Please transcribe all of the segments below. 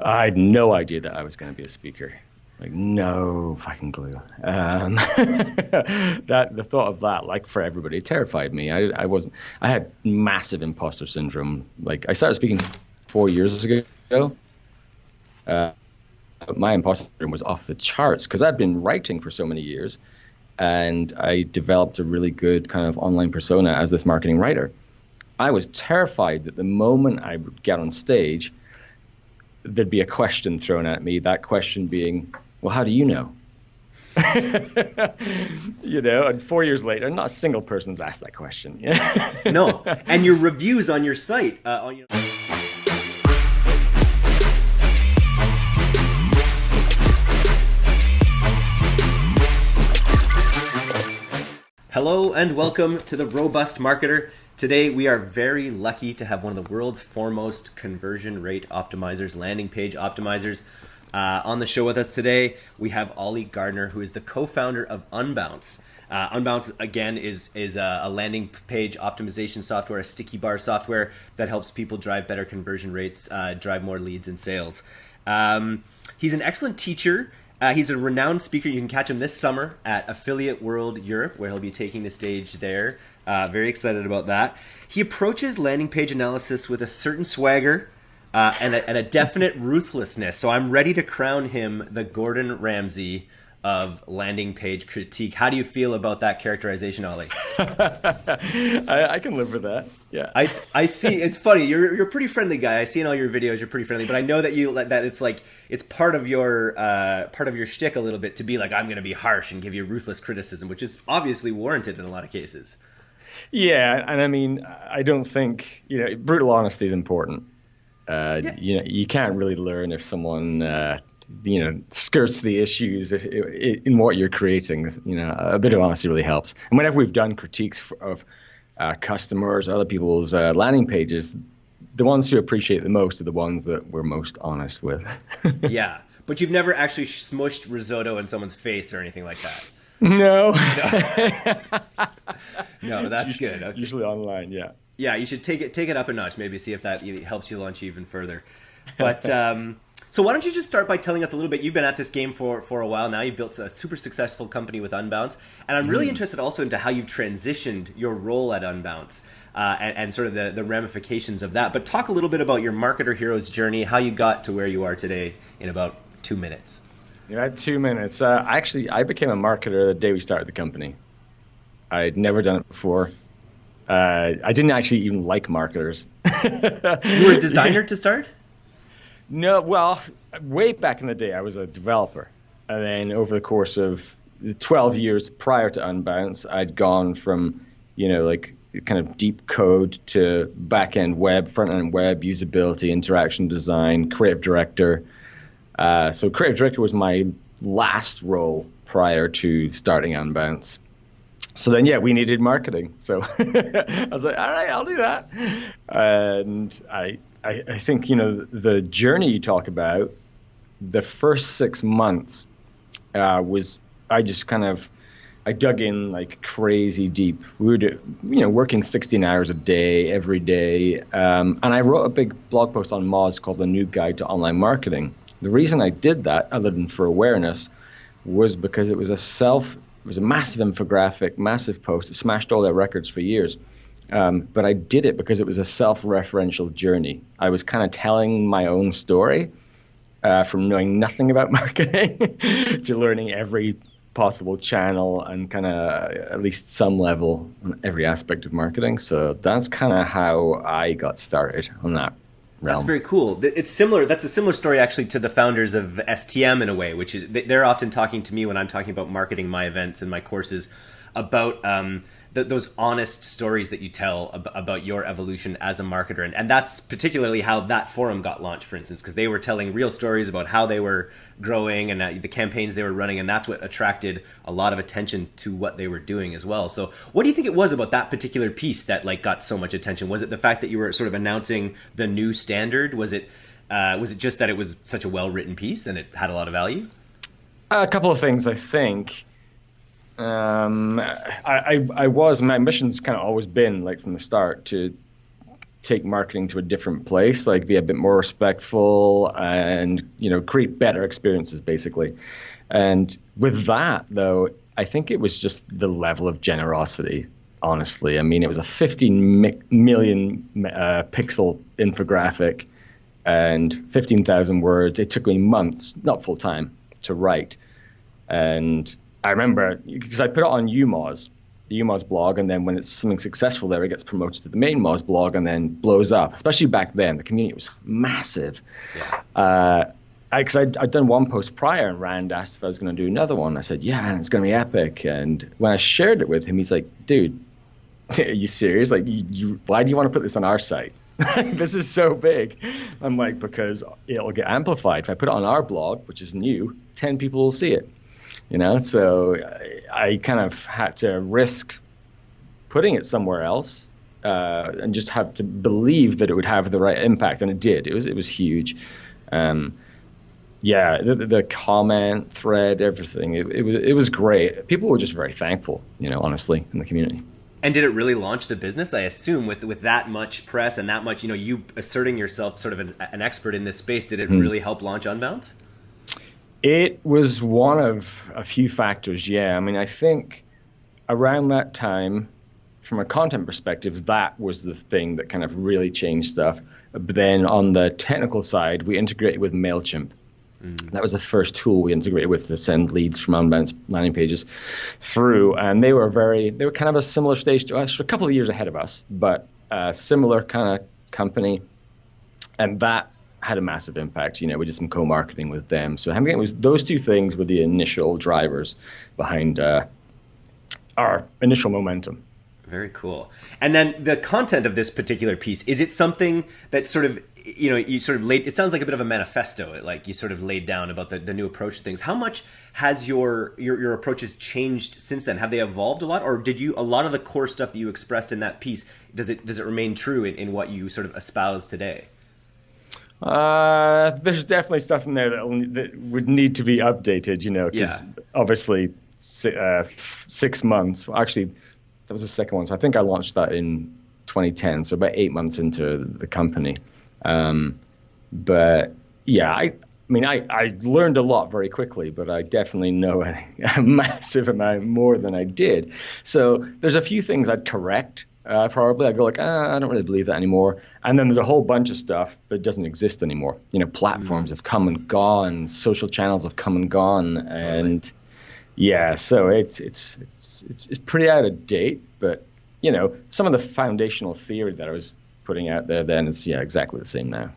I had no idea that I was going to be a speaker. Like no fucking clue. Um, that the thought of that, like for everybody, terrified me. I, I wasn't. I had massive imposter syndrome. Like I started speaking four years ago. Uh, my imposter syndrome was off the charts because I'd been writing for so many years, and I developed a really good kind of online persona as this marketing writer. I was terrified that the moment I would get on stage, there'd be a question thrown at me. That question being, well, how do you know? you know, and four years later, not a single person's asked that question. no, and your reviews on your site, uh, on your. Hello and welcome to the Robust Marketer. Today we are very lucky to have one of the world's foremost conversion rate optimizers, landing page optimizers, uh, on the show with us today, we have Oli Gardner, who is the co-founder of Unbounce. Uh, Unbounce again is is a, a, landing page optimization software, a sticky bar software that helps people drive better conversion rates, uh, drive more leads and sales. Um, he's an excellent teacher. Uh, he's a renowned speaker. You can catch him this summer at Affiliate World Europe, where he'll be taking the stage there. Uh, very excited about that. He approaches landing page analysis with a certain swagger uh, and, a, and a definite ruthlessness. So I'm ready to crown him the Gordon Ramsay of landing page critique. How do you feel about that characterization, Oli? I, I, can live with that. Yeah. I, I see. It's funny. You're you're a pretty friendly guy. I see in all your videos you're pretty friendly, but I know that you that it's like it's part of your uh, part of your shtick a little bit to be like I'm going to be harsh and give you ruthless criticism, which is obviously warranted in a lot of cases. Yeah, and I mean I don't think you know brutal honesty is important. Uh, yeah. You know, you can't really learn if someone uh, you know skirts the issues in what you're creating. You know, a bit of honesty really helps. And whenever we've done critiques of uh, customers or other people's uh, landing pages, the ones who appreciate the most are the ones that we're most honest with. yeah, but you've never actually smushed risotto in someone's face or anything like that. No. No, no that's good. Okay. Usually online, yeah yeah, you should take it take it up a notch. Maybe see if that helps you launch even further. But um, so why don't you just start by telling us a little bit? You've been at this game for for a while now. You've built a super successful company with Unbounce, and I'm really mm. interested also into how you've transitioned your role at Unbounce. Uh, and, and, sort of the, the ramifications of that. But talk a little bit about your marketer hero's journey, how you got to where you are today in about two minutes. You had two minutes. Uh, actually, I became a marketer the day we started the company. I'd never done it before. Uh, I didn't actually even like marketers. you were a designer to start? No, well, way back in the day, I was a developer. And then over the course of 12 years prior to Unbounce, I'd gone from, you know, like kind of deep code to back end web, front end web, usability, interaction design, creative director. Uh, so, creative director was my last role prior to starting Unbounce so then yeah we needed marketing. So i was like all right i'll do that. And I, I, I think you know the journey you talk about the first six months uh, was i just kind of i dug in like crazy deep. We were you know working 16 hours a day every day. Um, and i wrote a big blog post on moz called the New guide to online marketing the reason i did that other than for awareness was because it was a self it was a massive infographic, massive post. It smashed all their records for years. Um, but I did it because it was a self-referential journey. I was kind of telling my own story uh, from knowing nothing about marketing to learning every possible channel and kind of at least some level on every aspect of marketing. So that's kind of how I got started on that realm. That's very cool. It's similar. That's a similar story actually to the founders of STM in a way, which is they're often talking to me when I'm talking about marketing my events and my courses about um, th- those honest stories that you tell ab- about your evolution as a marketer, and, and that's particularly how that forum got launched, for instance, because they were telling real stories about how they were growing and the campaigns they were running, and that's what attracted a lot of attention to what they were doing as well. So, what do you think it was about that particular piece that like got so much attention? Was it the fact that you were sort of announcing the new standard? Was it uh, was it just that it was such a well written piece and it had a lot of value? A couple of things, I think. Um, I, I, I was my mission's kind of always been like from the start to take marketing to a different place, like be a bit more respectful and you know create better experiences basically. And with that though, I think it was just the level of generosity. Honestly, I mean, it was a 15 mi- million uh, pixel infographic and 15,000 words. It took me months, not full time, to write. And I remember because I put it on YouMoz, the YouMoz blog, and then when it's something successful there, it gets promoted to the main Moz blog and then blows up. Especially back then, the community was massive. Yeah. Uh, because I'd, I'd done one post prior, and Rand asked if I was going to do another one. I said, "Yeah, it's going to be epic." And when I shared it with him, he's like, "Dude, are you serious? Like, you, you, why do you want to put this on our site? this is so big." I'm like, "Because it'll get amplified. If I put it on our blog, which is new, ten people will see it." you know. So I, kind of had to risk putting it somewhere else uh, and just have to believe that it would have the right impact, and it did. It was it was huge. Um, yeah, the, the, comment thread, everything. It, it was it was great. People were just very thankful, you know, honestly, in the community. And did it really launch the business? I assume with with that much press and that much, you know, you asserting yourself sort of an, an expert in this space, did it mm. really help launch Unbounce? It was one of a few factors, yeah. I mean, I think around that time, from a content perspective, that was the thing that kind of really changed stuff. But then on the technical side, we integrated with MailChimp. Mm. That was the first tool we integrated with to send leads from Unbounce landing pages through. And they were very, they were kind of a similar stage to us, a couple of years ahead of us, but a similar kind of company. And that had a massive impact. You know, we did some co-marketing with them. So it was those two things were the initial drivers behind uh, our initial momentum. Very cool. And then the content of this particular piece is it something that sort of you know you sort of laid it sounds like a bit of a manifesto like you sort of laid down about the, the new approach to things how much has your, your your approaches changed since then have they evolved a lot or did you a lot of the core stuff that you expressed in that piece does it does it remain true in, in what you sort of espouse today uh, there's definitely stuff in there that, that would need to be updated, you know, because yeah. obviously uh, six months. Actually, that was the second one. So I think I launched that in 2010, so about eight months into the company. Um, but yeah, I, I mean, I, I learned a lot very quickly, but I definitely know a, a massive amount more than I did. So there's a few things I'd correct uh, probably. I go like, ah, I don't really believe that anymore. And then there's a whole bunch of stuff that doesn't exist anymore. You know, platforms mm. have come and gone, social channels have come and gone, and totally. yeah, so it's, it's it's it's it's pretty out of date. But you know, some of the foundational theory that I was putting out there then is yeah exactly the same now.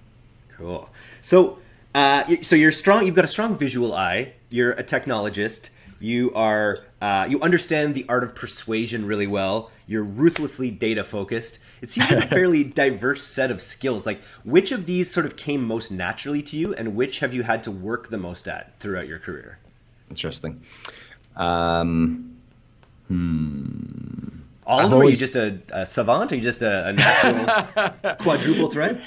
Cool. So. Uh, so you're strong. You've got a strong visual eye. You're a technologist. You are. Uh, you understand the art of persuasion really well. You're ruthlessly data focused. It seems like a fairly diverse set of skills. Like, which of these sort of came most naturally to you, and which have you had to work the most at throughout your career? Interesting. Um, hmm. All of them? Always... Are you just a, a, savant? Are you just a, a natural quadruple threat?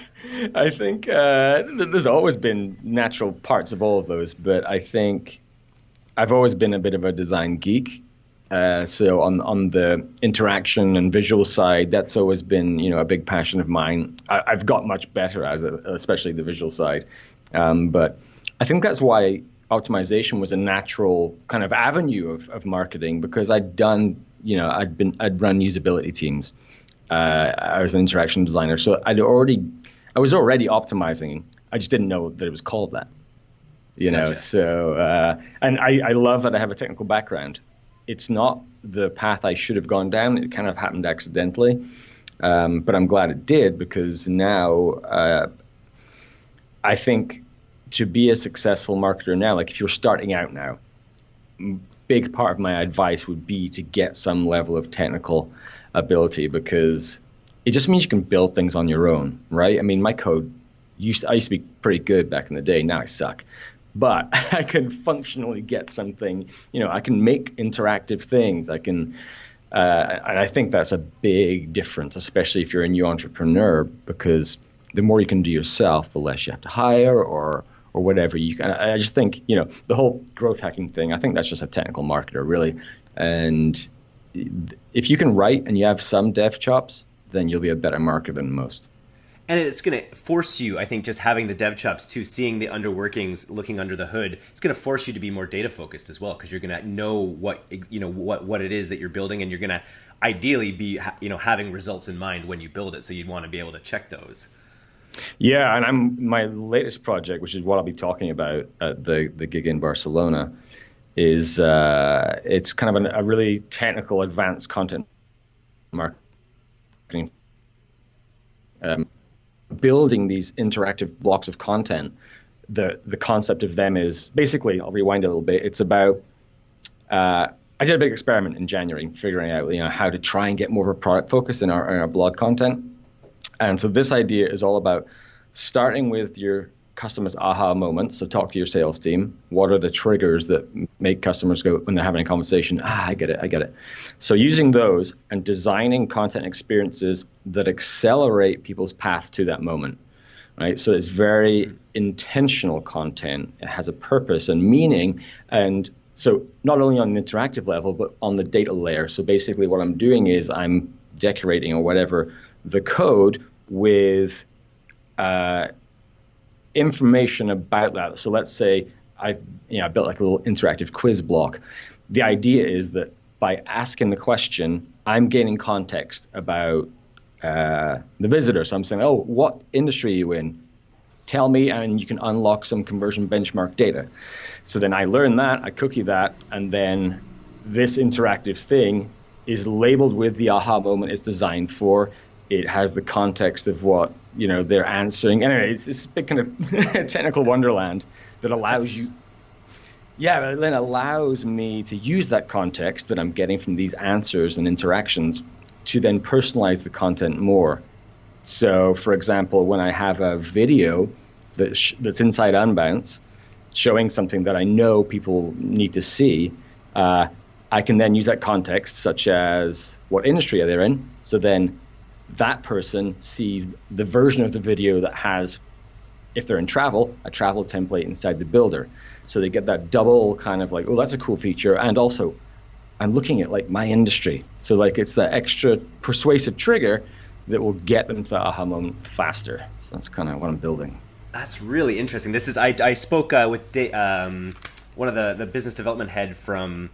I think uh, there's always been natural parts of all of those, but I think I've always been a bit of a design geek. Uh, so on on the interaction and visual side, that's always been you know a big passion of mine. I, have got much better as a, especially the visual side, um, but I think that's why optimization was a natural kind of avenue of, of marketing because I'd done you know I'd been I'd run usability teams. Uh, I was an interaction designer, so I'd already I was already optimizing. I just didn't know that it was called that. You know, gotcha. so uh, and I, I love that I have a technical background it's not the path I should have gone down. It kind of happened accidentally, um, but I'm glad it did because now uh, I think to be a successful marketer now, like if you're starting out now, big part of my advice would be to get some level of technical ability because it just means you can build things on your own, right? I mean, my code used to, I used to be pretty good back in the day. Now I suck but I can functionally get something. You know, I can make interactive things. I can, uh, and I think that's a big difference, especially if you're a new entrepreneur, because the more you can do yourself, the less you have to hire or or whatever you can. I just think you know the whole growth hacking thing. I think that's just a technical marketer, really. And if you can write and you have some dev chops, then you'll be a better marketer than most. And it's going to force you i think just having the dev chops to seeing the underworkings looking under the hood it's going to force you to be more data focused as well because you're going to know what you know what what it is that you're building and you're going to ideally be you know having results in mind when you build it so you'd want to be able to check those. Yeah and i'm my latest project which is what i'll be talking about at the the gig in barcelona is uh, it's kind of an, a really technical advanced content marketing um, building these interactive blocks of content, the the concept of them is basically I'll rewind a little bit. It's about uh, I did a big experiment in January, figuring out you know how to try and get more of a product focus in our, in our blog content. And so this idea is all about starting with your customers' aha moments. So talk to your sales team. What are the triggers that make customers go when they're having a conversation? Ah, I get it, I get it. So using those and designing content experiences that accelerate people's path to that moment. Right. So it's very intentional content. It has a purpose and meaning. And so not only on an interactive level, but on the data layer. So basically what I'm doing is I'm decorating or whatever the code with uh, information about that. So let's say I, you know, I built like a little interactive quiz block. The idea is that by asking the question, I'm gaining context about uh, the visitor. So I'm saying, oh, what industry are you in? Tell me, and you can unlock some conversion benchmark data. So then I learn that, I cookie that, and then this interactive thing is labeled with the aha moment it's designed for. It has the context of what you know they're answering. Anyway, it's this big kind of technical wonderland that allows That's... you. Yeah, but then allows me to use that context that I'm getting from these answers and interactions to then personalize the content more. So, for example, when I have a video that sh- that's inside Unbounce showing something that I know people need to see, uh, I can then use that context, such as what industry are they in. So then that person sees the version of the video that has, if they're in travel, a travel template inside the builder. So they get that double kind of like, oh, that's a cool feature. And also, I'm looking at like my industry. So like it's that extra persuasive trigger that will get them to the aha moment faster. So that's kind of what I'm building. That's really interesting. This is I, I spoke uh, with um, one of the the business development head from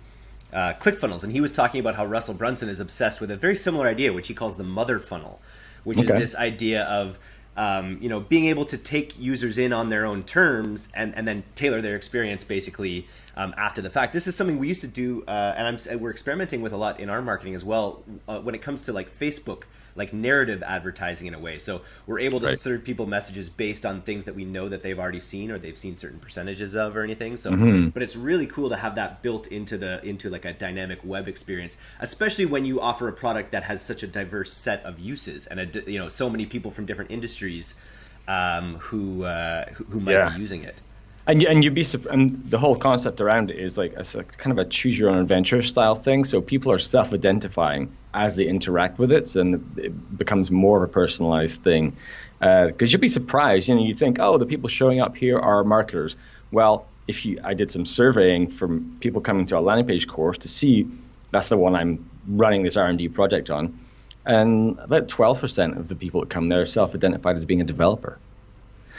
uh, ClickFunnels, and he was talking about how Russell Brunson is obsessed with a very similar idea, which he calls the mother funnel, which okay. is this idea of um, you know being able to take users in on their own terms and, and then tailor their experience basically um, after the fact. This is something we used to do, uh, and I'm, we're experimenting with a lot in our marketing as well uh, when it comes to like Facebook like narrative advertising in a way. So we're able to right. serve people messages based on things that we know that they've already seen or they've seen certain percentages of or anything. So, mm-hmm. but it's really cool to have that built into the into like a dynamic web experience, especially when you offer a product that has such a diverse set of uses and a, you know so many people from different industries um, who, uh, who, who might yeah. be using it and and you'd be and the whole concept around it is like a, kind of a choose your own adventure style thing. So people are self-identifying as they interact with it, so then it becomes more of a personalized thing. Because uh, you'd be surprised, you know, you think, oh, the people showing up here are marketers. Well, if you, I did some surveying from people coming to a landing page course to see that's the one I'm running this R&D project on, and about 12% of the people that come there self-identified as being a developer.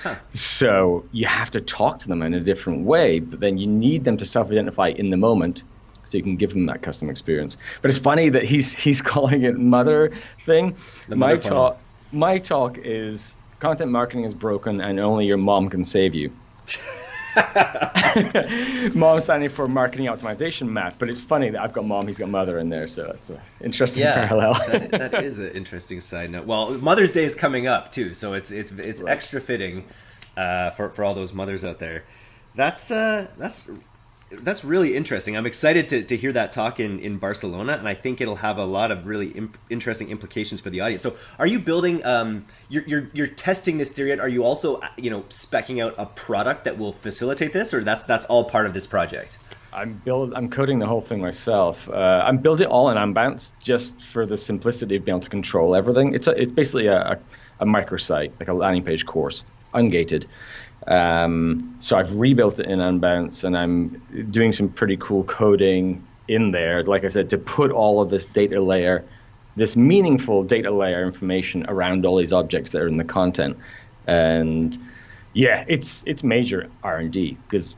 Huh. So you have to talk to them in a different way, but then you need them to self-identify in the moment so you can give them that custom experience. But it's funny that he's he's calling it mother thing. The my talk my talk is content marketing is broken and only your mom can save you. mom signing for marketing optimization math, but it's funny that I've got mom, he's got mother in there, so it's an interesting yeah, parallel. that, that is an interesting side note. Well, Mother's Day is coming up too, so it's it's it's right. extra fitting uh, for for all those mothers out there. That's uh, that's that's really interesting. I'm excited to, to hear that talk in, in Barcelona, and I think it'll have a lot of really imp- interesting implications for the audience. So, are you building? Um, you're, you're you're testing this theory. Are you also you know specking out a product that will facilitate this, or that's that's all part of this project? I'm build. I'm coding the whole thing myself. Uh, I'm building it all in Unbounce just for the simplicity of being able to control everything. It's a, it's basically a, a, a microsite, like a landing page course, ungated. Um, so I've rebuilt it in Unbounce, and I'm doing some pretty cool coding in there. Like I said, to put all of this data layer this meaningful data layer information around all these objects that are in the content. And yeah, it's it's major R and D because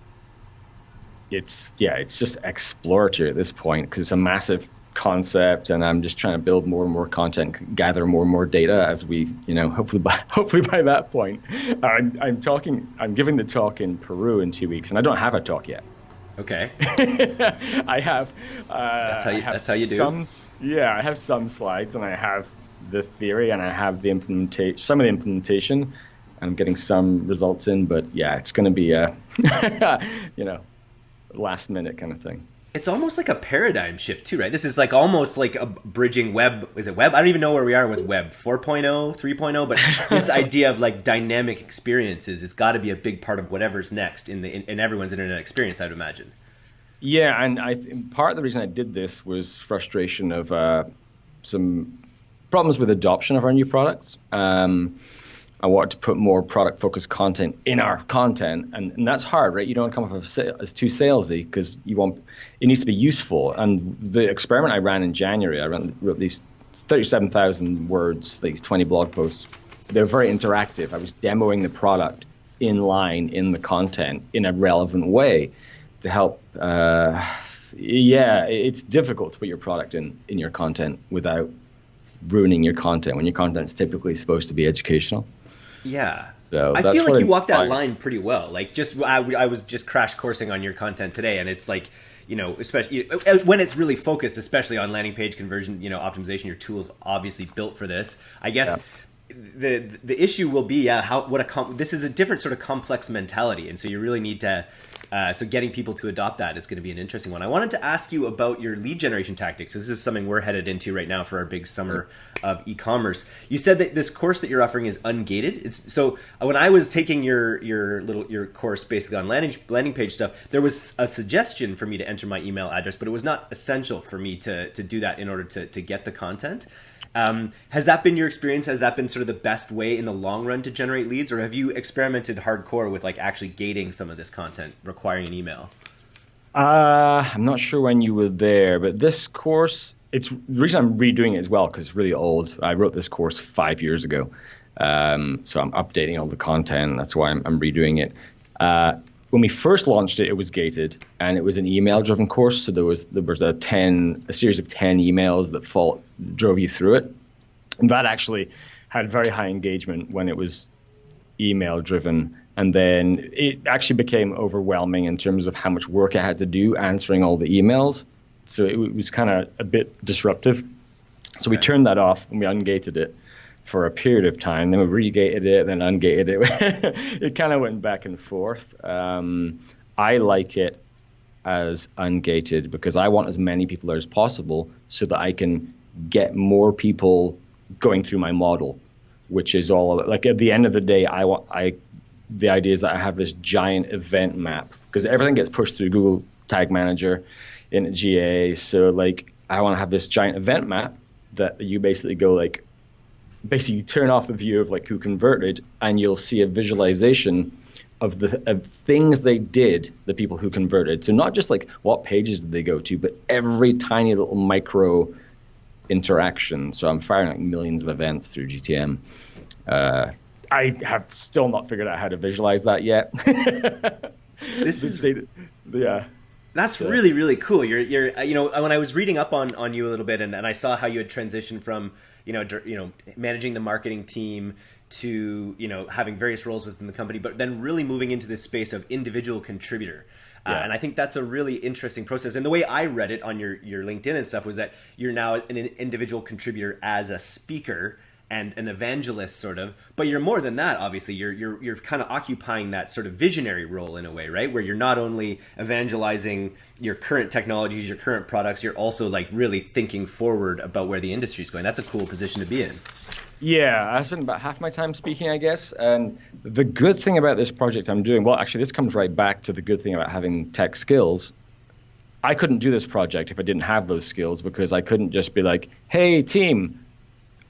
it's yeah, it's just exploratory at this point because it's a massive concept and I'm just trying to build more and more content, gather more and more data as we, you know, hopefully by hopefully by that point, I'm, I'm talking, I'm giving the talk in Peru in two weeks, and I don't have a talk yet. Okay. I have. Uh, that's how you. Have that's how you do. Some, yeah, I have some slides, and I have the theory, and I have the implementation, some of the implementation. I'm getting some results in, but yeah, it's going to be a, you know, last minute kind of thing it's almost like a paradigm shift too, right? This is like almost like a bridging web. Is it web? I don't even know where we are with web 4.0, 3.0, but this idea of like dynamic experiences has got to be a big part of whatever's next in the in, in everyone's internet experience. I'd imagine. Yeah, and I part of the reason I did this was frustration of uh, some problems with adoption of our new products. Um, I wanted to put more product focused content in our content, and, and that's hard, right? You don't come off as too salesy because you want it needs to be useful. And the experiment I ran in January, I ran, wrote these 37,000 words, these 20 blog posts. They're very interactive. I was demoing the product in line in the content in a relevant way to help. Uh, yeah, it's difficult to put your product in in your content without ruining your content when your content's typically supposed to be educational. Yeah. So I feel like you walked that line pretty well. Like just I, I was just crash coursing on your content today, and it's like you know, especially uh, when it's really focused, especially on landing page conversion, you know, optimization. Your tools obviously built for this. I guess. Yeah the the issue will be yeah how what a com- this is a different sort of complex mentality and so you really need to uh, so getting people to adopt that is going to be an interesting one. I wanted to ask you about your lead generation tactics. This is something we're headed into right now for our big summer of e-commerce. You said that this course that you're offering is ungated. It's so uh, when I was taking your your little your course basically on landing landing page stuff, there was a suggestion for me to enter my email address, but it was not essential for me to to do that in order to to get the content. Um, has that been your experience? Has that been sort of the best way in the long run to generate leads, or have you experimented hardcore with like actually gating some of this content requiring an email? Uh, I'm not sure when you were there, but this course, it's the reason I'm redoing it as well because it's really old. I wrote this course five years ago, um, so I'm updating all the content. That's why I'm, I'm redoing it. Uh, when we first launched it, it was gated and it was an email-driven course. So there was there was a ten a series of ten emails that fall, drove you through it, and that actually had very high engagement when it was email-driven. And then it actually became overwhelming in terms of how much work I had to do answering all the emails. So it, it was kind of a bit disruptive. So we turned that off and we ungated it for a period of time. Then we regated it, then ungated it. it kind of went back and forth. Um, I like it as ungated because I want as many people there as possible so that I can get more people going through my model, which is all like at the end of the day, I want I the idea is that I have this giant event map because everything gets pushed through Google Tag Manager in GA. So like I want to have this giant event map that you basically go like basically turn off the view of like who converted and you'll see a visualization of the of things they did the people who converted so not just like what pages did they go to but every tiny little micro interaction so i'm firing like millions of events through gtm uh, i have still not figured out how to visualize that yet this is data, yeah that's so. really really cool you're you're you know when i was reading up on on you a little bit and, and i saw how you had transitioned from you know, you know, managing the marketing team to you know having various roles within the company, but then really moving into this space of individual contributor. Yeah. Uh, and I think that's a really interesting process. And the way I read it on your your LinkedIn and stuff was that you're now an individual contributor as a speaker and an evangelist sort of. But you're more than that obviously. You're you're you're kind of occupying that sort of visionary role in a way right? Where you're not only evangelizing your current technologies your current products you're also like really thinking forward about where the industry is going. That's a cool position to be in yeah, I spend about half my time speaking, I guess. And the good thing about this project I'm doing, well, actually, this comes right back to the good thing about having tech skills. I couldn't do this project if I didn't have those skills because I couldn't just be like, hey, team,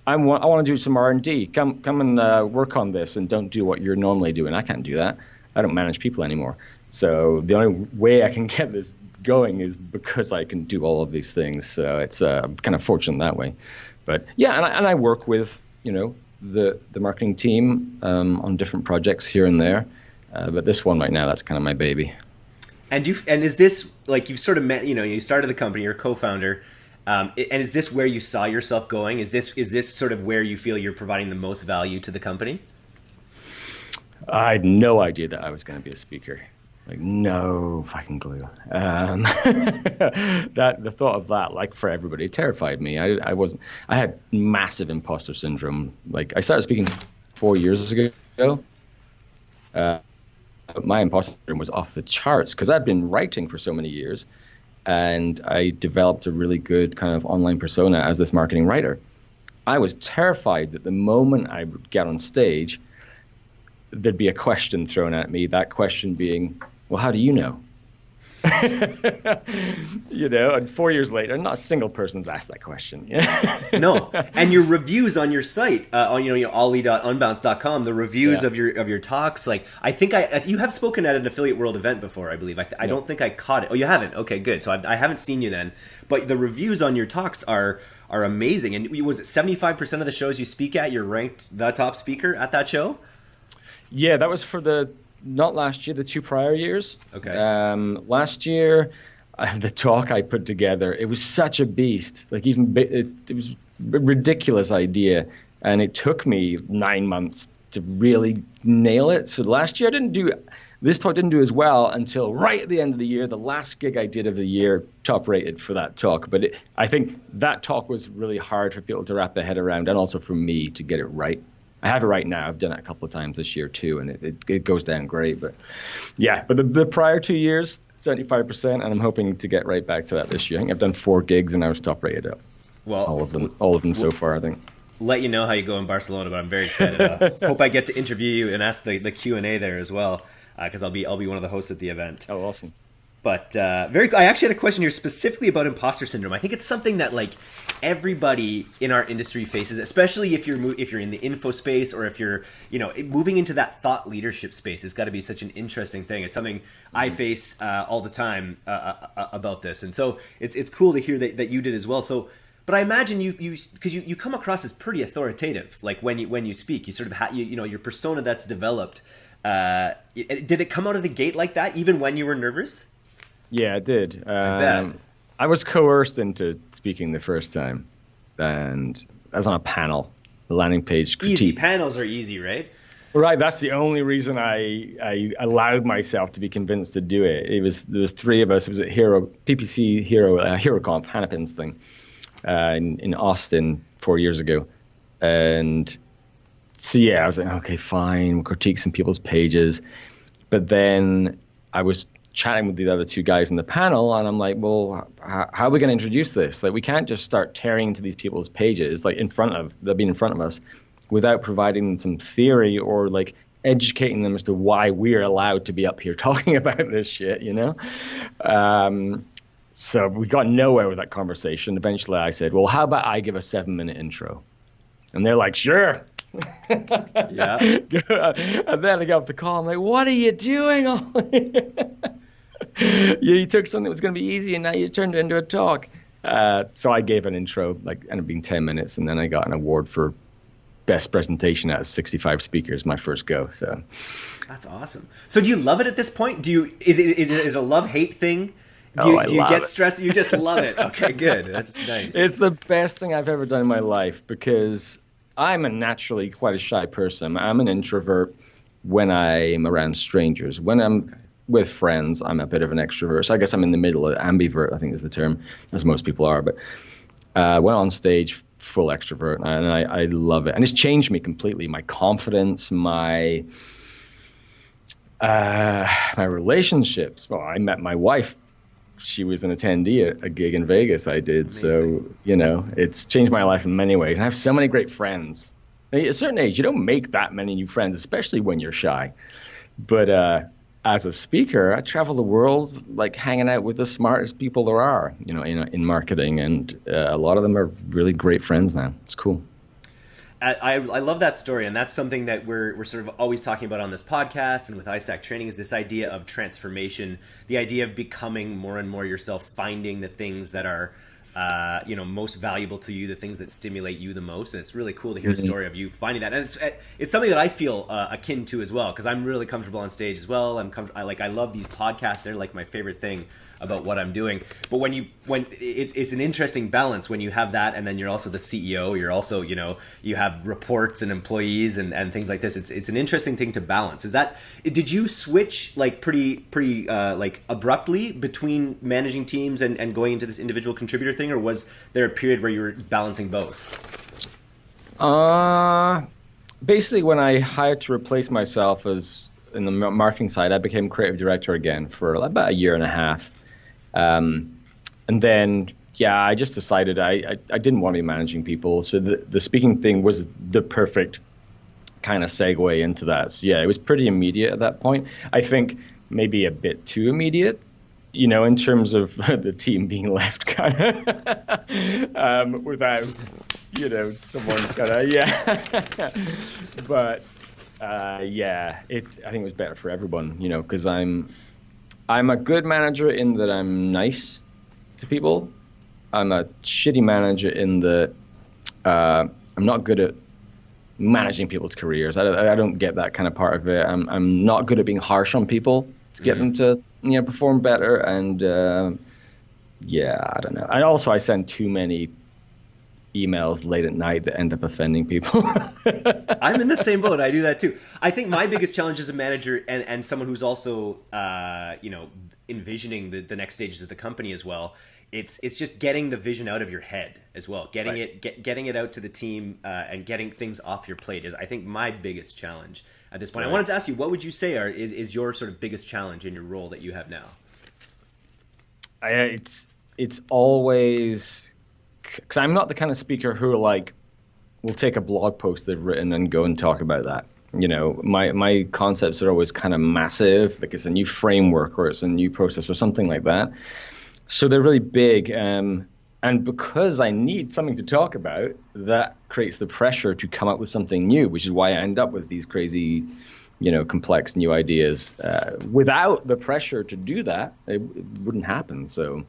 I want I want to do some R and D. Come come and uh, work on this, and don't do what you're normally doing. I can't do that. I don't manage people anymore. So the only way I can get this going is because I can do all of these things. So it's uh, kind of fortunate that way. But yeah, and I, and I work with you know the the marketing team um, on different projects here and there. Uh, but this one right now, that's kind of my baby. And you and is this like you've sort of met? You know, you started the company, you're a co-founder. Um, and is this where you saw yourself going? Is this is this sort of where you feel you're providing the most value to the company? I had no idea that I was going to be a speaker. Like no fucking clue. Um, that the thought of that, like for everybody, terrified me. I, I wasn't. I had massive imposter syndrome. Like I started speaking four years ago. Uh, my imposter syndrome was off the charts because I'd been writing for so many years, and I developed a really good kind of online persona as this marketing writer. I was terrified that the moment I would get on stage, there'd be a question thrown at me. That question being, "Well, how do you know?" you know, and four years later, not a single person's asked that question. no, and your reviews on your site, uh, on you know, oli.unbounce.com, the reviews Yeah. of your of your talks, like I think I you have spoken at an affiliate world event before, I believe. I, th- I don't think I caught it. Oh, you haven't? Okay, good. So I, I haven't seen you then, but the reviews on your talks are are amazing. And was it seventy five percent of the shows you speak at, you're ranked the top speaker at that show? Yeah, that was for the not last year, the two prior years. Okay. Um, last year, uh, the talk I put together, it was such a beast. Like even it, it was a ridiculous idea, and it took me nine months to really nail it. So last year I didn't do. This talk didn't do as well until right at the end of the year. The last gig I did of the year, top rated for that talk. But it, I think that talk was really hard for people to wrap their head around, and also for me to get it right. I have it right now. I've done it a couple of times this year too, and it, it, it goes down great. But yeah, but the, the prior two years, 75%, and I'm hoping to get right back to that this year. I think I've done four gigs and I was top rated up. Well, All of them, all of them so far, I think. let you know how you go in Barcelona, but I'm very excited. Uh, hope I get to interview you and ask the, the Q and A there as well, because I'll be I'll be one of the hosts at the event. Oh, awesome. But uh, very, I actually had a question here specifically about imposter syndrome. I think it's something that like everybody in our industry faces, especially if you're if you're in the info space or if you're you know moving into that thought leadership space. It's got to be such an interesting thing. It's something I face uh, all the time uh, uh, uh, about this, and so it's it's cool to hear that, that you did as well. So. But I imagine you you because you, you come across as pretty authoritative. Like when you when you speak, you sort of ha- you, you know your persona that's developed. Uh, did it come out of the gate like that, even when you were nervous? Yeah, it did. Um, I was coerced into speaking the first time, and I was on a panel, the landing page critique. Easy panels are easy, right? Right, that's the only reason I, I allowed myself to be convinced to do it. It was there was three of us. It was at Hero PPC Hero uh, HeroConf Hanapin's thing uh, in in Austin four years ago, and so yeah, I was like, okay, fine, we'll critique some people's pages, but then I was chatting with the other two guys in the panel, and I'm like, well, h- how are we going to introduce this? Like, we can't just start tearing into these people's pages, like in front of they'll be in front of us, without providing them some theory or like educating them as to why we're allowed to be up here talking about this shit, you know? Um, so we got nowhere with that conversation. Eventually, I said, well, how about I give a seven minute intro? And they're like, sure. Yeah. and then I got off the call. I'm like, what are you doing? yeah, you took something that was going to be easy and now you turned it into a talk. Uh, so I gave an intro, like ended up being 10 minutes, and then I got an award for best presentation out of 65 speakers, my first go. So That's awesome. So do you love it at this point? Do you is it is it is it a love hate thing? Do you, Oh, I do you love get it. stressed? You just love it. Okay, good. That's nice. it's the best thing I've ever done in my life because I'm a naturally quite a shy person. I'm an introvert when I'm around strangers. When I'm with friends, I'm a bit of an extrovert. So I guess I'm in the middle, of ambivert, I think is the term, as most people are. But uh, when on stage, full extrovert, and I, I love it. And it's changed me completely. My confidence, my uh, my relationships. Well, I met my wife. She was an attendee at a gig in Vegas I did. So, you know, it's changed my life in many ways. And I have so many great friends. At a certain age, you don't make that many new friends, especially when you're shy. But uh, as a speaker, I travel the world like hanging out with the smartest people there are, you know, in, in marketing. And uh, a lot of them are really great friends now. It's cool. I, I love that story, and that's something that we're, we're sort of always talking about on this podcast and with iStack training is this idea of transformation, the idea of becoming more and more yourself, finding the things that are uh, you know most valuable to you, the things that stimulate you the most. And it's really cool to hear mm-hmm. the story of you finding that, and it's it's something that I feel uh, akin to as well because I'm really comfortable on stage as well. I'm com- I like I love these podcasts; they're like my favorite thing about what I'm doing. But when you when it's it's an interesting balance when you have that, and then you're also the CEO. You're also you know you have reports and employees and, and things like this. It's it's an interesting thing to balance. Is that did you switch like pretty pretty uh, like abruptly between managing teams and, and going into this individual contributor thing, or was there a period where you were balancing both? Uh basically when I hired to replace myself as in the marketing side, I became creative director again for about a year and a half. Um, and then, yeah, I just decided I, I, I, didn't want to be managing people. So the, the speaking thing was the perfect kind of segue into that. So, yeah, it was pretty immediate at that point. I think maybe a bit too immediate, you know, in terms of the team being left kind of um, without, you know, someone kind of, yeah. but, uh, yeah, it, I think it was better for everyone, you know, because I'm, I'm a good manager in that I'm nice to people. I'm a shitty manager in that uh, I'm not good at managing people's careers. I, I, don't get that kind of part of it. I'm, I'm not good at being harsh on people to get mm-hmm. them to you know perform better. And uh, yeah, I don't know. And also, I send too many emails late at night that end up offending people. I'm in the same boat. I do that too. I think my biggest challenge as a manager and, and someone who's also, uh, you know, envisioning the, the next stages of the company as well. It's it's just getting the vision out of your head as well, getting right. it get, getting it out to the team uh, and getting things off your plate is I think my biggest challenge at this point. Right. I wanted to ask you, what would you say are is, is your sort of biggest challenge in your role that you have now? I, it's it's always because I'm not the kind of speaker who like will take a blog post they've written and go and talk about that. You know, my my concepts are always kind of massive, like it's a new framework or it's a new process or something like that. So they're really big. Um, and because I need something to talk about, that creates the pressure to come up with something new, which is why I end up with these crazy, you know, complex new ideas. Uh, without the pressure to do that, it, it wouldn't happen. So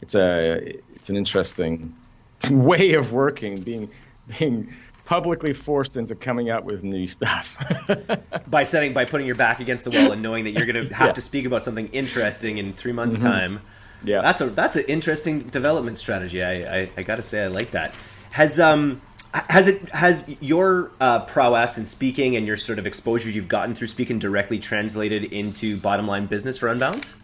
it's a it's an interesting way of working, being being publicly forced into coming out with new stuff by setting by putting your back against the wall and knowing that you're going to have yeah. to speak about something interesting in three months' mm-hmm. time. Yeah, that's a that's an interesting development strategy. I I, I got to say I like that. Has um has it has your uh, prowess in speaking and your sort of exposure you've gotten through speaking directly translated into bottom line business for Unbounce?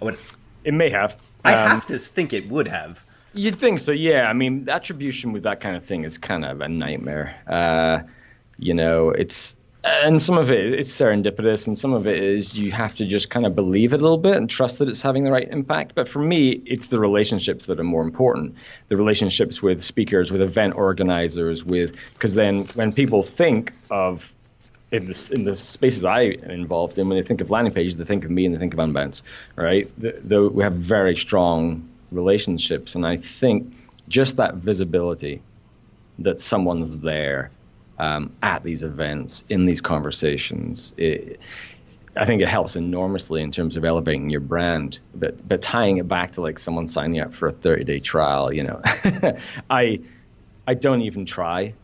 I would. It may have. I um, have to think it would have. You'd think so, yeah. I mean, attribution with that kind of thing is kind of a nightmare. Uh, you know, it's and some of it it's serendipitous, and some of it is you have to just kind of believe it a little bit and trust that it's having the right impact. But for me, it's the relationships that are more important. The relationships with speakers, with event organizers, with because then when people think of in the, in the spaces I am involved in, when they think of landing pages, they think of me and they think of Unbounce, right? The, the, we have very strong relationships, and I think just that visibility that someone's there um, at these events, in these conversations, it, I think it helps enormously in terms of elevating your brand. But but tying it back to like someone signing up for a 30 day trial, you know, I I don't even try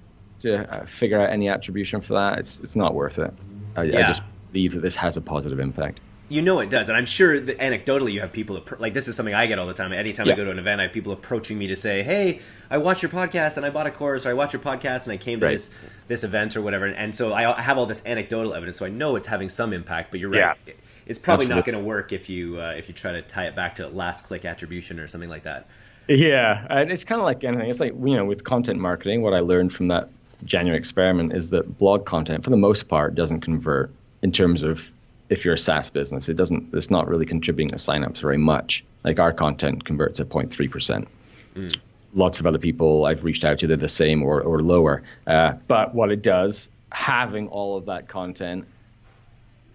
to uh, figure out any attribution for that. It's it's not worth it. I, yeah. I just believe that this has a positive impact. You know it does, and I'm sure that anecdotally you have people like this is something I get all the time. Anytime yeah. I go to an event, I have people approaching me to say, "Hey, I watched your podcast and I bought a course, or I watched your podcast and I came to right. this this event or whatever." And so I have all this anecdotal evidence, so I know it's having some impact. But you're right. Yeah. It's probably Absolutely. not going to work if you uh, if you try to tie it back to last click attribution or something like that. Yeah, and it's kind of like anything. It's like you know, with content marketing, what I learned from that January experiment is that blog content, for the most part, doesn't convert in terms of if you're a SaaS business. It doesn't. It's not really contributing to signups very much. Like our content converts at 0.3 percent. Mm. Lots of other people I've reached out to, they're the same or or lower. Uh, but what it does, having all of that content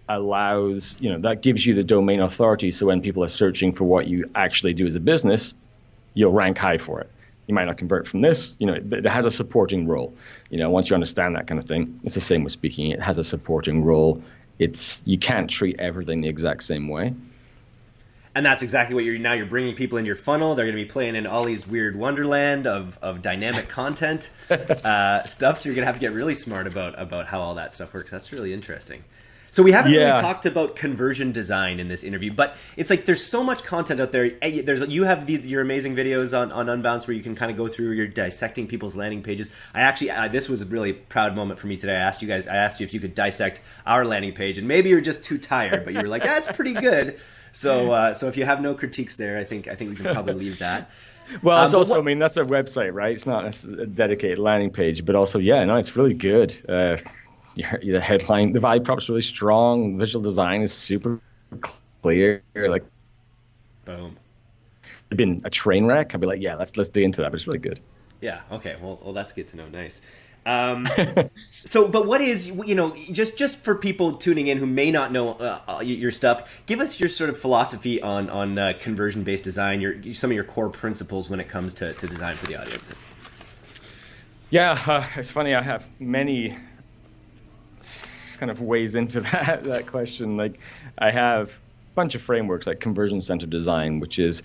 allows you know that gives you the domain authority. So when people are searching for what you actually do as a business, you'll rank high for it. You might not convert from this. You know, it, it has a supporting role. You know, once you understand that kind of thing, it's the same with speaking. It has a supporting role. It's you can't treat everything the exact same way. And that's exactly what you're now you're bringing people in your funnel. They're going to be playing in Oli's weird wonderland of, of dynamic content uh, stuff. So you're going to have to get really smart about about how all that stuff works. That's really interesting so we haven't yeah. really talked about conversion design in this interview, but it's like there's so much content out there. There's you have these, your amazing videos on, on Unbounce where you can kind of go through your dissecting people's landing pages. I actually I, this was a really proud moment for me today. I asked you guys, I asked you if you could dissect our landing page, and maybe you're just too tired, but you were like, that's pretty good. So uh, so if you have no critiques there, I think I think we can probably leave that. Well, it's um, also, what, I mean, that's a website, right? It's not a dedicated landing page, but also, yeah, no, it's really good. Uh, the headline, the value prop's really strong. Visual design is super clear. Like, boom. It'd been a train wreck. I'd be like, yeah, let's let's dig into that. But it's really good. Yeah. Okay. Well, well, that's good to know. Nice. Um, so, but what is you know just just for people tuning in who may not know uh, uh your stuff, give us your sort of philosophy on on uh, conversion based design. Your some of your core principles when it comes to, to design for the audience. Yeah, uh, it's funny. I have many kind of weighs into that that question. Like, I have a bunch of frameworks like conversion centered design, which is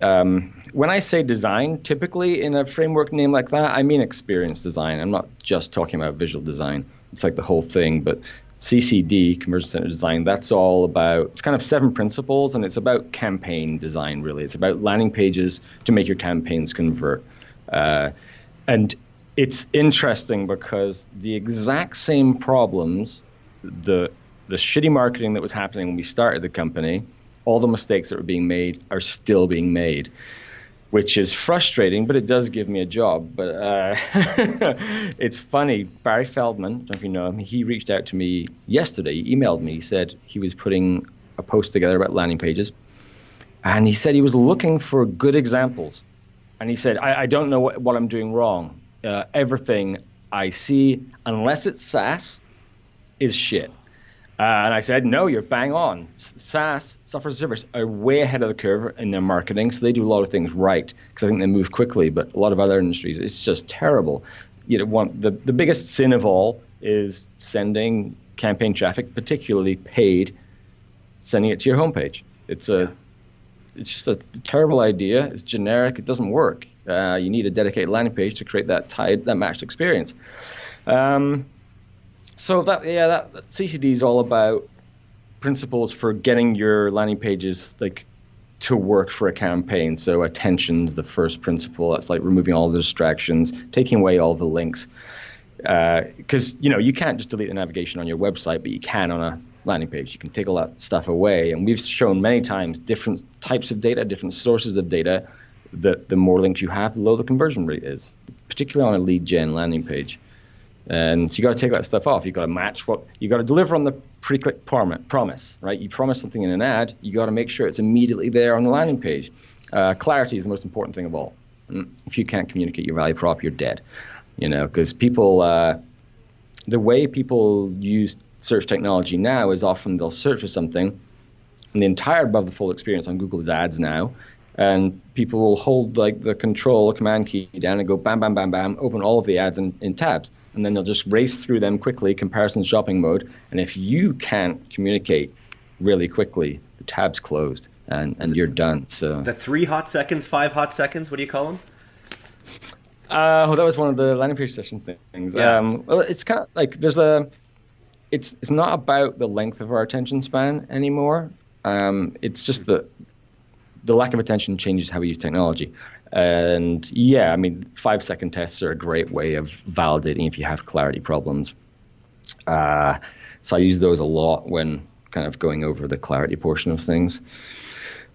um, when I say design, typically in a framework name like that, I mean experience design. I'm not just talking about visual design. It's like the whole thing, but CCD, conversion centered design, that's all about, it's kind of seven principles and it's about campaign design, really. It's about landing pages to make your campaigns convert. Uh, and it's interesting because the exact same problems, the, the shitty marketing that was happening when we started the company, all the mistakes that were being made are still being made, which is frustrating, but it does give me a job. But uh, it's funny. Barry Feldman, I don't know if you know him, he reached out to me yesterday. He emailed me. He said he was putting a post together about landing pages. And he said he was looking for good examples. And he said, I, I don't know what, what, I'm doing wrong. Uh, everything I see, unless it's SaaS, is shit. Uh, and I said, no, you're bang on. SaaS, software as a service, are way ahead of the curve in their marketing, so they do a lot of things right because I think they move quickly. But a lot of other industries, it's just terrible. You know, one, the, the biggest sin of all is sending campaign traffic, particularly paid, sending it to your homepage. It's a, it's just a terrible idea. It's generic. It doesn't work. Uh, you need a dedicated landing page to create that tied, that matched experience. Um, so that yeah, that, that CCD is all about principles for getting your landing pages like to work for a campaign. So attention's the first principle. That's like removing all the distractions, taking away all the links. Because uh, you know you can't just delete the navigation on your website, but you can on a landing page. You can take all that stuff away, and we've shown many times different types of data, different sources of data. That the more links you have, the lower the conversion rate is, particularly on a lead gen landing page. And so you got to take that stuff off. You got to match what you got to deliver on the pre-click promise, right? You promise something in an ad, you got to make sure it's immediately there on the landing page. Uh, clarity is the most important thing of all. Mm, if you can't communicate your value prop, you're dead. You know, because people, uh, the way people use search technology now is often they'll search for something, and the entire above the fold experience on Google is ads now, and people will hold like the control or command key down and go bam, bam, bam, bam, open all of the ads in, in tabs and then they'll just race through them quickly, comparison shopping mode. And if you can't communicate really quickly, the tab's closed and, and you're done. So the three hot seconds, five hot seconds. What do you call them? Uh, well, that was one of the landing page session things. Yeah. Um, well, it's kind of like there's a. It's it's not about the length of our attention span anymore. Um, it's just the the lack of attention changes how we use technology. And yeah, I mean, five second tests are a great way of validating if you have clarity problems. Uh, so I use those a lot when kind of going over the clarity portion of things.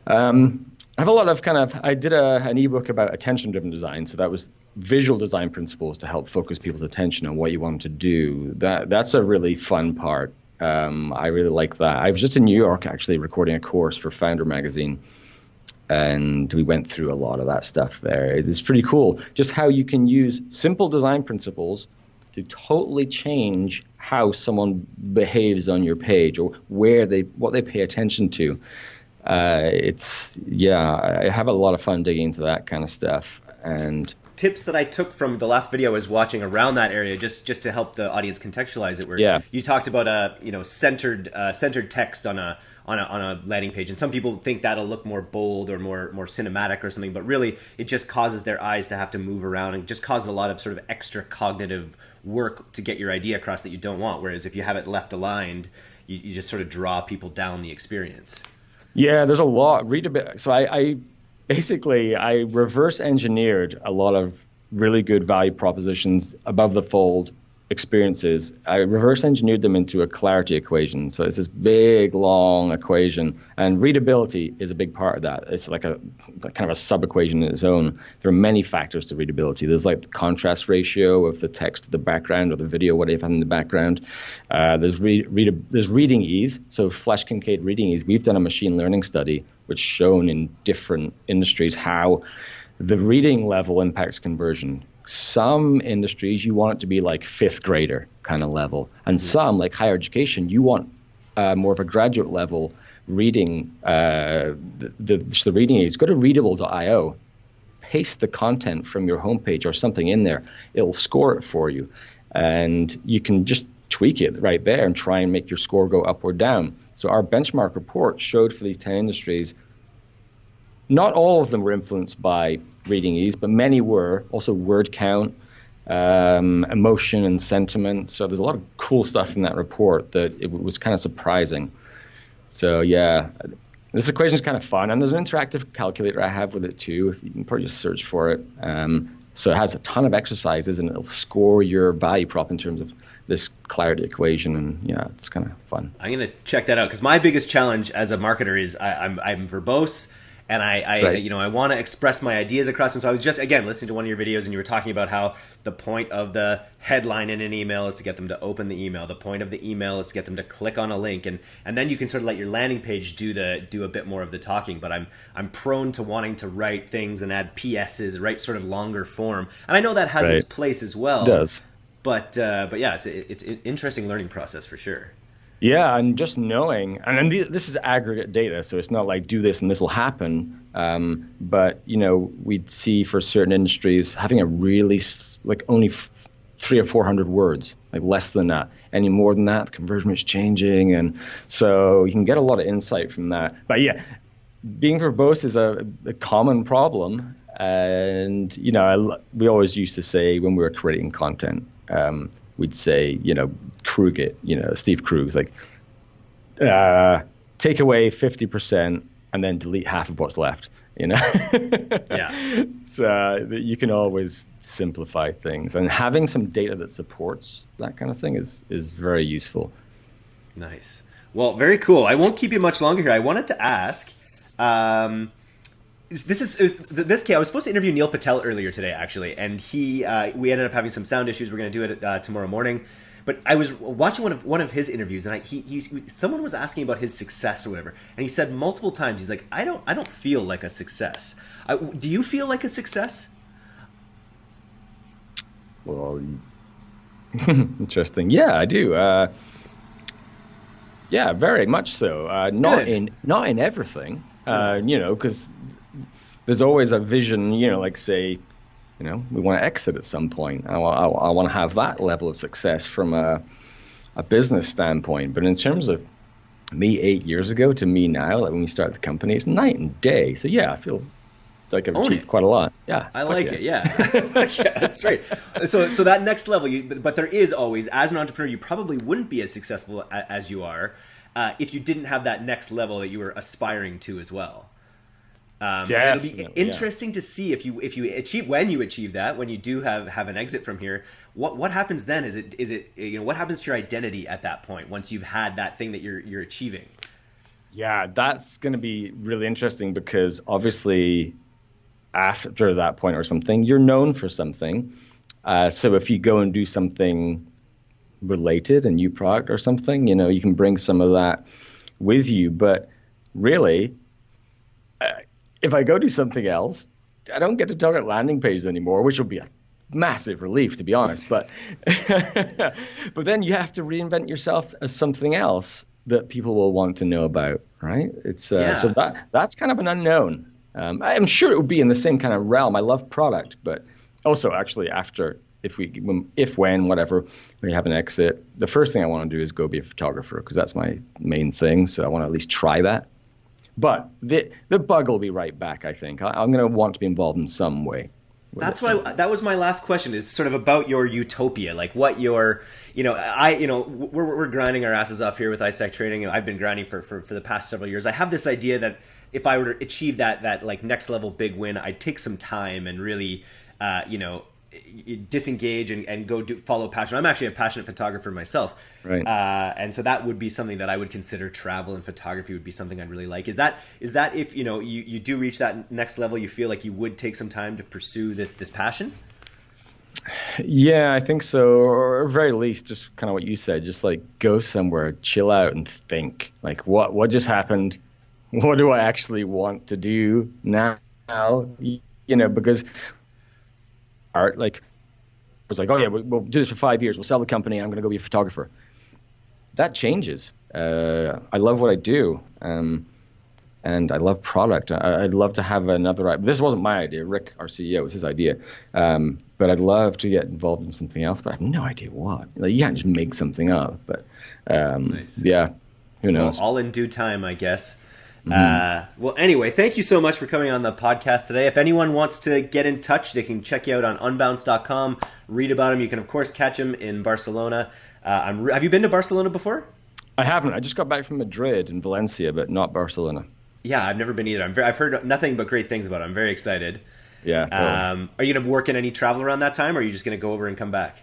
Um, I have a lot of kind of, I did a, an ebook about attention driven design. So that was visual design principles to help focus people's attention on what you want them to do. That That's a really fun part. Um, I really like that. I was just in New York actually recording a course for Foundr Magazine and we went through a lot of that stuff there. It's pretty cool, just how you can use simple design principles to totally change how someone behaves on your page or where they what they pay attention to. Uh, it's yeah, I have a lot of fun digging into that kind of stuff. And tips that I took from the last video I was watching around that area, just just to help the audience contextualize it. Where yeah. you talked about a you know centered uh, centered text on a on a, on a landing page, and some people think that'll look more bold or more more cinematic or something, but really it just causes their eyes to have to move around and just causes a lot of sort of extra cognitive work to get your idea across that you don't want. Whereas if you have it left aligned, you, you just sort of draw people down the experience. Yeah, there's a lot. Read a bit. So I, I basically I reverse engineered a lot of really good value propositions above the fold experiences, I reverse engineered them into a clarity equation. So it's this big, long equation, and readability is a big part of that. It's like a kind of a sub equation in its own. There are many factors to readability. There's like the contrast ratio of the text to the background or the video, what you have in the background. Uh, there's read, read, there's reading ease. So Flesch Kincaid reading ease. We've done a machine learning study which shown in different industries how the reading level impacts conversion some industries you want it to be like fifth grader kind of level, and mm-hmm. some like higher education you want uh, more of a graduate level reading. Uh, the, the, the reading aids go to readable.io, paste the content from your homepage or something in there. It'll score it for you, and you can just tweak it right there and try and make your score go up or down. So our benchmark report showed for these 10 industries not all of them were influenced by reading ease, but many were. Also, word count, um, emotion, and sentiment. So there's a lot of cool stuff in that report that it was kind of surprising. So yeah, this equation is kind of fun, and there's an interactive calculator I have with it too. If you can probably just search for it. Um, so it has a ton of exercises, and it'll score your value prop in terms of this clarity equation and yeah it's kind of fun i'm going to check that out because my biggest challenge as a marketer is I, I'm, I'm verbose and I, I right. you know, I want to express my ideas across. And so I was just again listening to one of your videos, and you were talking about how the point of the headline in an email is to get them to open the email. The point of the email is to get them to click on a link, and and then you can sort of let your landing page do the do a bit more of the talking. But I'm I'm prone to wanting to write things and add PSs, write sort of longer form, and I know that has right. its place as well. It does. But uh, but yeah, it's it's an interesting learning process for sure. Yeah, and just knowing, and and this is aggregate data, so it's not like do this and this will happen. Um, but you know, we'd see for certain industries having a really like only f- three or four hundred words, like less than that. Any more than that, conversion is changing, and so you can get a lot of insight from that. But yeah, being verbose is a, a common problem, and you know, I, we always used to say when we were creating content. Um, we'd say, you know, Krug it, you know, Steve Krug's like, uh, take away 50% and then delete half of what's left, you know? yeah. So you can always simplify things and having some data that supports that kind of thing is, is very useful. Nice. Well, very cool. I won't keep you much longer here. I wanted to ask, um, this is this case. I was supposed to interview Neil Patel earlier today, actually, and he uh, we ended up having some sound issues. We're going to do it uh, tomorrow morning. But I was watching one of one of his interviews, and I, he, he someone was asking about his success or whatever, and he said multiple times, he's like, I don't I don't feel like a success. I, do you feel like a success? Well, interesting. Yeah, I do. Uh, yeah, very much so. Uh, not Good. in not in everything. Uh, you know, because there's always a vision, you know, like say, you know, we want to exit at some point. I, I, I want to have that level of success from a, a business standpoint. But in terms of me eight years ago to me now, like when we started the company, it's night and day. So yeah, I feel like I've Own achieved it. quite a lot. Yeah, I like yeah. it. Yeah, yeah, that's right. So, so that next level, you, but there is always, as an entrepreneur, you probably wouldn't be as successful as you are uh, if you didn't have that next level that you were aspiring to as well. Um, it'll be interesting yeah. to see if you if you achieve when you achieve that when you do have have an exit from here. What what happens then? Is it is it you know what happens to your identity at that point once you've had that thing that you're you're achieving? Yeah, that's going to be really interesting because obviously after that point or something, you're known for something. Uh, so if you go and do something related, a new product or something, you know, you can bring some of that with you. But really, if I go do something else, I don't get to target landing pages anymore, which will be a massive relief to be honest. But but then you have to reinvent yourself as something else that people will want to know about, right? It's uh, yeah. so that that's kind of an unknown. Um, I'm sure it would be in the same kind of realm. I love product, but also actually after if we if when whatever we have an exit, the first thing I want to do is go be a photographer because that's my main thing. So I want to at least try that. But the the bug will be right back. I think I, I'm going to want to be involved in some way. That's why that was my last question is sort of about your utopia, like what your, you know, I, you know, we're, we're grinding our asses off here with ISEC training. I've been grinding for, for, for the past several years. I have this idea that if I were to achieve that, that like next level big win, I'd take some time and really, uh, you know, disengage and, and go do follow passion. I'm actually a passionate photographer myself, right? Uh, and so that would be something that I would consider travel and photography would be something I'd really like. Is that is that if you know you, you do reach that next level, you feel like you would take some time to pursue this this passion? Yeah, I think so. Or very least, just kind of what you said, just like go somewhere, chill out, and think. Like, what what just happened? What do I actually want to do now? You know, because art. Like, it was like, oh yeah, we'll, we'll do this for five years. We'll sell the company. I'm going to go be a photographer. That changes. Uh, I love what I do, um, and I love product. I, would love to have another. This wasn't my idea. Rick, our CEO, was his idea. Um, but I'd love to get involved in something else. But I have no idea what. Like, you can't just make something up. But um, nice. yeah, who knows? Well, all in due time, I guess. Mm-hmm. Uh, well, anyway, thank you so much for coming on the podcast today. If anyone wants to get in touch, they can check you out on unbounce.com, read about him. You can, of course, catch him in Barcelona. Uh, re- have you been to Barcelona before? I haven't. I just got back from Madrid and Valencia, but not Barcelona. Yeah, I've never been either. i have heard nothing but great things about it. I'm very excited. Yeah. Totally. Um, are you going to work in any travel around that time, or are you just going to go over and come back?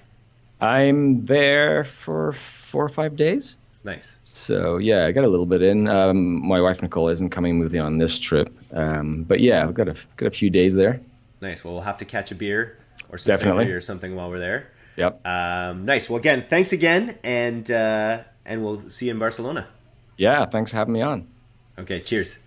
I'm there for four or five days. Nice. So yeah, I got a little bit in. Um, my wife Nicole isn't coming with me on this trip, um, but yeah, I've got a got a few days there. Nice. Well, we'll have to catch a beer or some Definitely. or something while we're there. Yep. Um, nice. Well, again, thanks again, and uh, and we'll see you in Barcelona. Yeah. Thanks for having me on. Okay. Cheers.